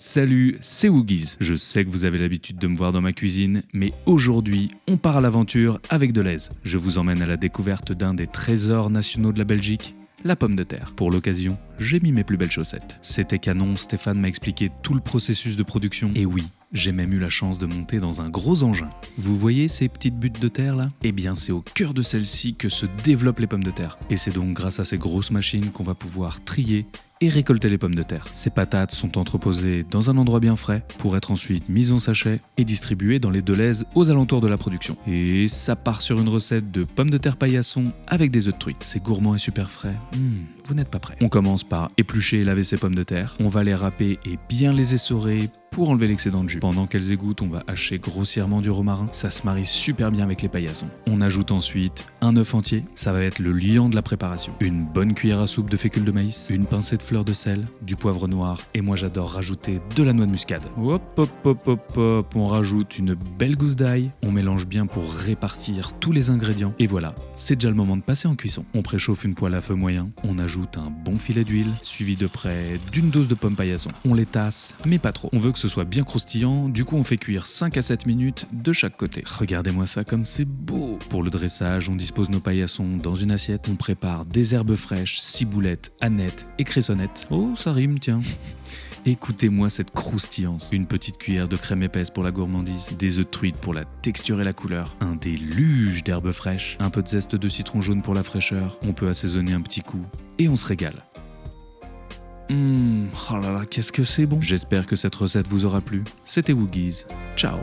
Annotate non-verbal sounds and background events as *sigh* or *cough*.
Salut, c'est Woogies. Je sais que vous avez l'habitude de me voir dans ma cuisine, mais aujourd'hui, on part à l'aventure avec Deleuze. Je vous emmène à la découverte d'un des trésors nationaux de la Belgique, la pomme de terre. Pour l'occasion, j'ai mis mes plus belles chaussettes. C'était canon, Stéphane m'a expliqué tout le processus de production. Et oui, j'ai même eu la chance de monter dans un gros engin. Vous voyez ces petites buttes de terre là? Eh bien c'est au cœur de celles-ci que se développent les pommes de terre. Et c'est donc grâce à ces grosses machines qu'on va pouvoir trier et récolter les pommes de terre. Ces patates sont entreposées dans un endroit bien frais pour être ensuite mises en sachet et distribuées dans les Deleuze aux alentours de la production. Et ça part sur une recette de pommes de terre paillasson avec des œufs de truite. C'est gourmand et super frais. Mmh, vous n'êtes pas prêt. On commence par éplucher et laver ces pommes de terre. On va les râper et bien les essorer pour enlever l'excédent de jus. Pendant qu'elles égouttent, on va hacher grossièrement du romarin. Ça se marie super bien avec les paillassons. On ajoute ensuite un œuf entier. Ça va être le liant de la préparation. Une bonne cuillère à soupe de fécule de maïs, une pincée de fleurs de sel, du poivre noir et moi j'adore rajouter de la noix de muscade. Hop hop hop hop hop, on rajoute une belle gousse d'ail. On mélange bien pour répartir tous les ingrédients. Et voilà, c'est déjà le moment de passer en cuisson. On préchauffe une poêle à feu moyen. On ajoute un bon filet d'huile, suivi de près d'une dose de pommes paillasson. On les tasse, mais pas trop. On veut que ce soit bien croustillant, du coup on fait cuire 5 à 7 minutes de chaque côté. Regardez-moi ça comme c'est beau Pour le dressage, on dispose nos paillassons dans une assiette, on prépare des herbes fraîches, ciboulettes, anettes et cressonnettes. Oh, ça rime, tiens *laughs* Écoutez-moi cette croustillance. Une petite cuillère de crème épaisse pour la gourmandise, des œufs de truite pour la texture et la couleur, un déluge d'herbes fraîches, un peu de zeste de citron jaune pour la fraîcheur, on peut assaisonner un petit coup, et on se régale. Oh là là, qu'est-ce que c'est bon J'espère que cette recette vous aura plu. C'était Woogies. Ciao